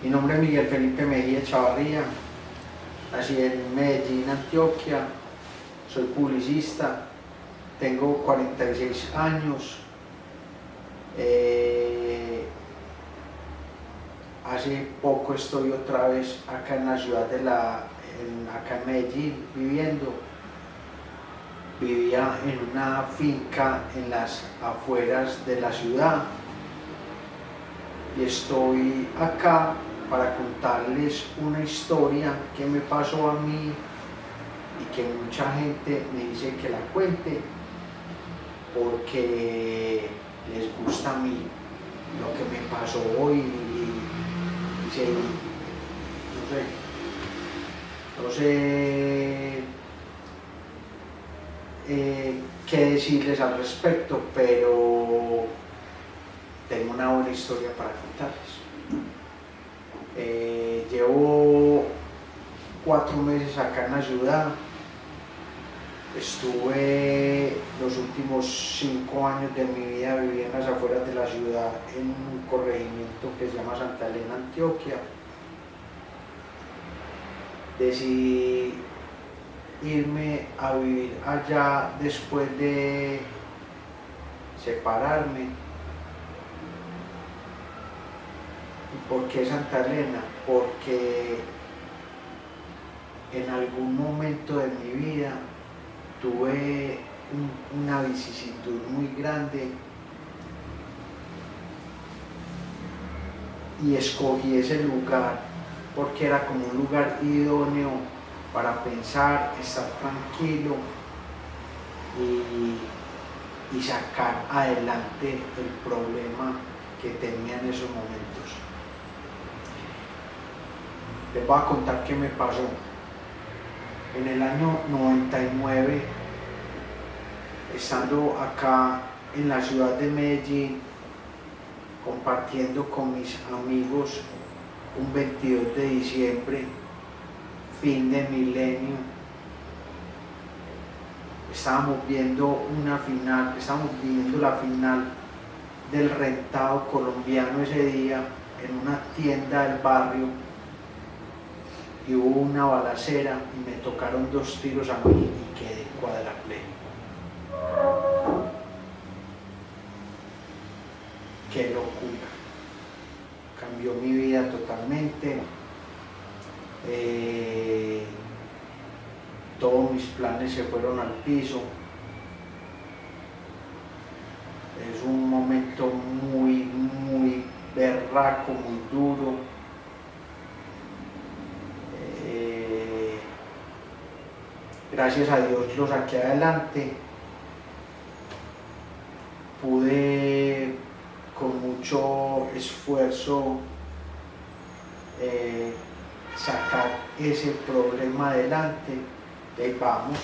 Mi nombre es Miguel Felipe Mejía Chavarría, nací en Medellín, Antioquia, soy publicista, tengo 46 años, eh, hace poco estoy otra vez acá en la ciudad de la, acá en Medellín viviendo, vivía en una finca en las afueras de la ciudad y estoy acá para contarles una historia que me pasó a mí y que mucha gente me dice que la cuente porque les gusta a mí lo que me pasó hoy y, sé, no sé. Eh, qué decirles al respecto, pero tengo una buena historia para contarles. Eh, llevo cuatro meses acá en la ciudad, estuve los últimos cinco años de mi vida viví en las afueras de la ciudad en un corregimiento que se llama Santa Elena, Antioquia. Decidí irme a vivir allá después de separarme. ¿Y por qué Santa Elena? Porque en algún momento de mi vida tuve una vicisitud muy grande y escogí ese lugar porque era como un lugar idóneo para pensar, estar tranquilo y, y sacar adelante el problema que tenía en esos momentos. Les voy a contar qué me pasó. En el año 99, estando acá en la ciudad de Medellín, compartiendo con mis amigos un 22 de diciembre, fin de milenio, estábamos viendo una final, estábamos viendo la final del rentado colombiano ese día en una tienda del barrio y hubo una balacera y me tocaron dos tiros a mí y quedé cuadrapléjico. Qué locura. Cambió mi vida totalmente. Eh, todos mis planes se fueron al piso. Es un momento muy, muy berraco, muy duro. Gracias a Dios lo saqué adelante. Pude con mucho esfuerzo eh, sacar ese problema adelante. Vamos.